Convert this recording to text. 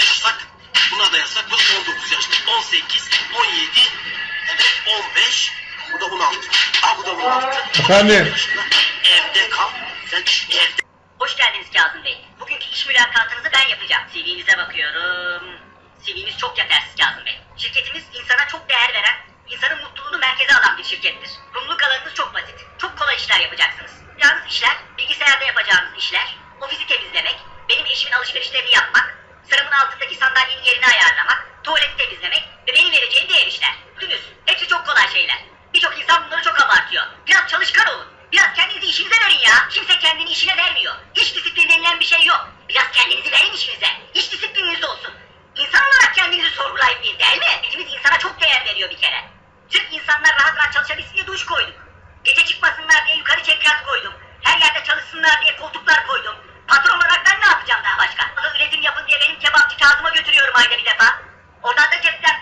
yasak, buna da que ve 19 yaşta 18, 17, 15. Bu da 16. Aa bu da 16. Efendim? Evde kal. Sen evde Hoş geldiniz Kazım Bey. Bugünkü iş mülakatınızı ben yapacağım. CV'nize bakıyorum. CV'niz çok yetersiz Kazım Bey. Şirketimiz insana çok değer veren, insanın mutluluğunu merkeze alan bir şirkettir. Kumluluk alanınız çok basit. Çok kolay işler yapacaksınız. Yalnız işler, bilgisayarda yapacağınız işler, ofisi temizlemek, benim eşimin alışverişlerini yapmak, sıramın altındaki sandalyenin yerini ayarlamak, tuvaleti temizlemek ve benim vereceğim diğer işler. Kolay şeyler. Birçok insan bunları çok abartıyor. Biraz çalışkan olun. Biraz kendinizi işinize verin ya. Kimse kendini işine vermiyor. Hiç disiplin denilen bir şey yok. Biraz kendinizi verin işinize. İş disiplininiz olsun. İnsan olarak kendinizi sorgulayın bir değil mi? Hepimiz insana çok değer veriyor bir kere. Sırf insanlar rahat rahat çalışabilsin diye duş koyduk. Gece çıkmasınlar diye yukarı çekrat koydum. Her yerde çalışsınlar diye koltuklar koydum. Patron olarak ben ne yapacağım daha başka? Üretim yapın diye benim kebapçı Kazım'a götürüyorum ayda bir defa. Oradan da cepten,